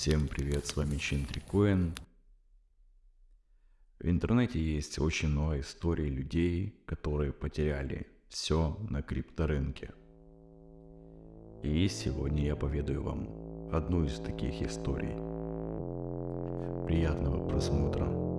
Всем привет, с вами Чинтрикоин. В интернете есть очень много историй людей, которые потеряли все на крипторынке. И сегодня я поведаю вам одну из таких историй. Приятного просмотра.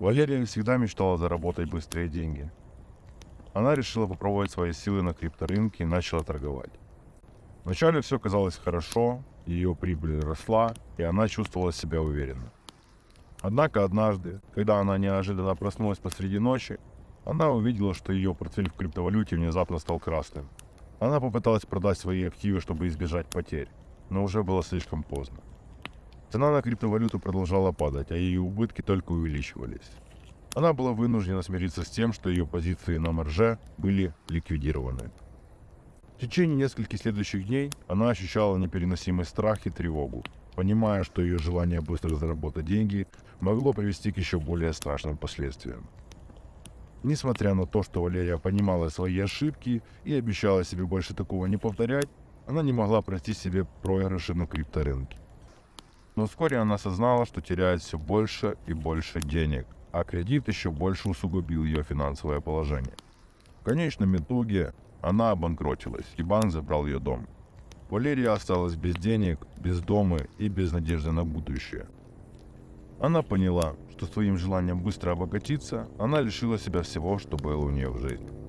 Валерия всегда мечтала заработать быстрые деньги. Она решила попробовать свои силы на крипторынке и начала торговать. Вначале все казалось хорошо, ее прибыль росла, и она чувствовала себя уверенно. Однако однажды, когда она неожиданно проснулась посреди ночи, она увидела, что ее портфель в криптовалюте внезапно стал красным. Она попыталась продать свои активы, чтобы избежать потерь, но уже было слишком поздно. Цена на криптовалюту продолжала падать, а ее убытки только увеличивались. Она была вынуждена смириться с тем, что ее позиции на марже были ликвидированы. В течение нескольких следующих дней она ощущала непереносимый страх и тревогу, понимая, что ее желание быстро заработать деньги могло привести к еще более страшным последствиям. Несмотря на то, что Валерия понимала свои ошибки и обещала себе больше такого не повторять, она не могла простить себе проигрыши на крипторынке. Но вскоре она осознала, что теряет все больше и больше денег, а кредит еще больше усугубил ее финансовое положение. В конечном итоге она обанкротилась, и банк забрал ее дом. Валерия осталась без денег, без дома и без надежды на будущее. Она поняла, что своим желанием быстро обогатиться, она лишила себя всего, что было у нее в жизни.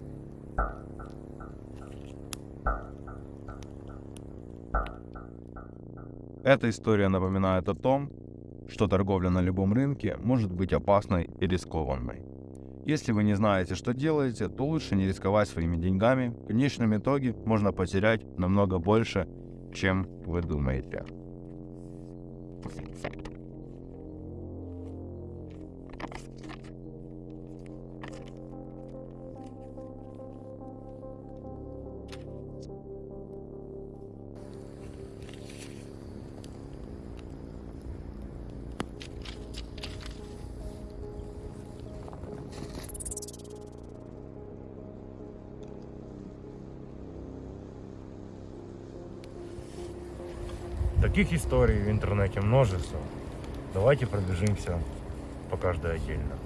Эта история напоминает о том, что торговля на любом рынке может быть опасной и рискованной. Если вы не знаете, что делаете, то лучше не рисковать своими деньгами. В конечном итоге можно потерять намного больше, чем вы думаете. Таких историй в интернете множество. Давайте пробежимся по каждой отдельно.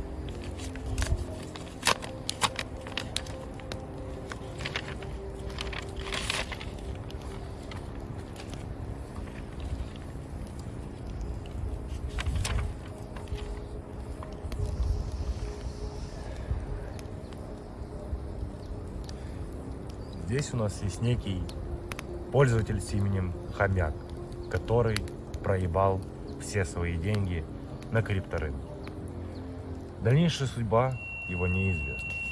Здесь у нас есть некий пользователь с именем Хомяк который проебал все свои деньги на крипторынке. Дальнейшая судьба его неизвестна.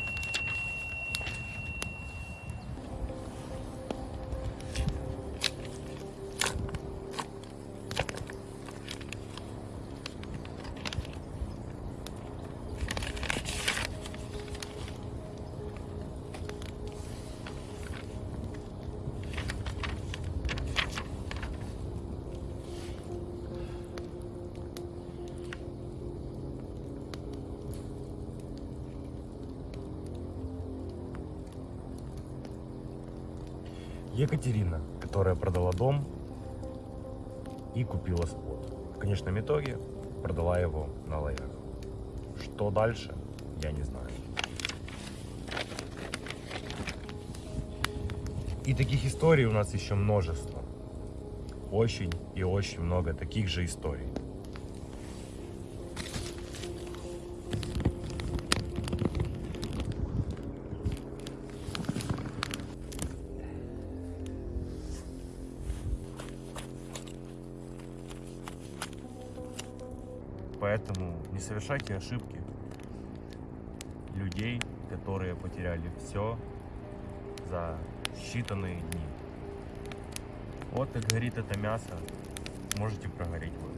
Екатерина, которая продала дом и купила спот. В конечном итоге продала его на лоях. Что дальше, я не знаю. И таких историй у нас еще множество. Очень и очень много таких же историй. Поэтому не совершайте ошибки людей, которые потеряли все за считанные дни. Вот как горит это мясо, можете прогореть вы.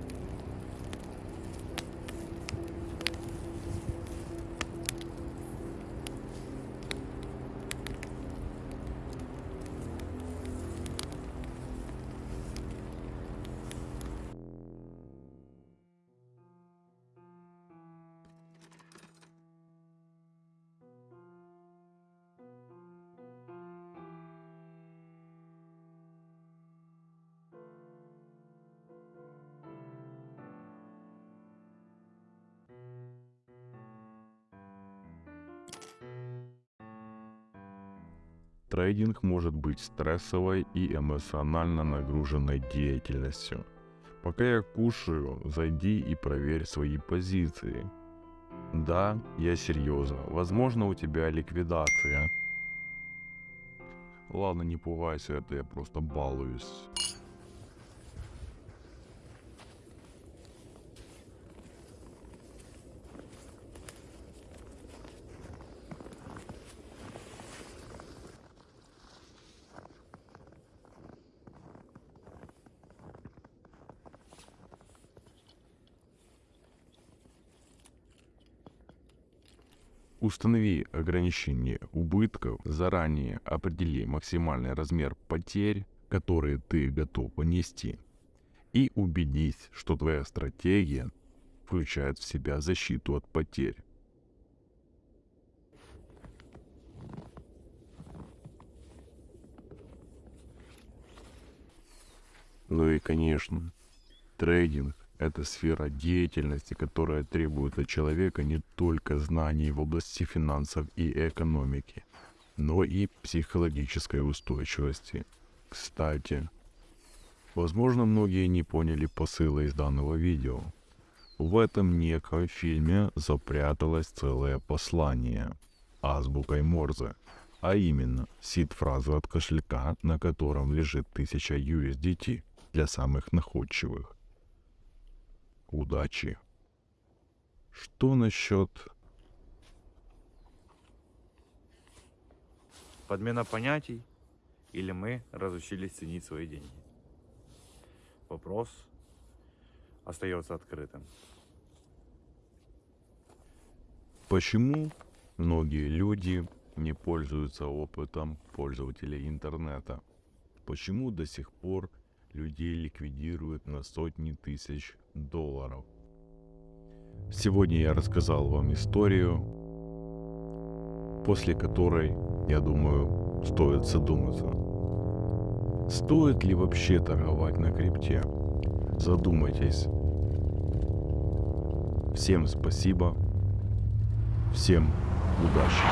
Трейдинг может быть стрессовой и эмоционально нагруженной деятельностью. Пока я кушаю, зайди и проверь свои позиции. Да, я серьезно. Возможно, у тебя ликвидация. Ладно, не пугайся, это я просто балуюсь. Установи ограничение убытков, заранее определи максимальный размер потерь, которые ты готов понести, и убедись, что твоя стратегия включает в себя защиту от потерь. Ну и конечно, трейдинг это сфера деятельности, которая требует от человека не только знаний в области финансов и экономики, но и психологической устойчивости. Кстати, возможно многие не поняли посыла из данного видео. В этом неком фильме запряталось целое послание азбукой Морзе, а именно сид-фразу от кошелька, на котором лежит 1000 USDT для самых находчивых удачи. Что насчет... Подмена понятий или мы разучились ценить свои деньги? Вопрос остается открытым. Почему многие люди не пользуются опытом пользователей интернета? Почему до сих пор людей ликвидируют на сотни тысяч долларов. Сегодня я рассказал вам историю, после которой, я думаю, стоит задуматься. Стоит ли вообще торговать на крипте? Задумайтесь. Всем спасибо. Всем удачи.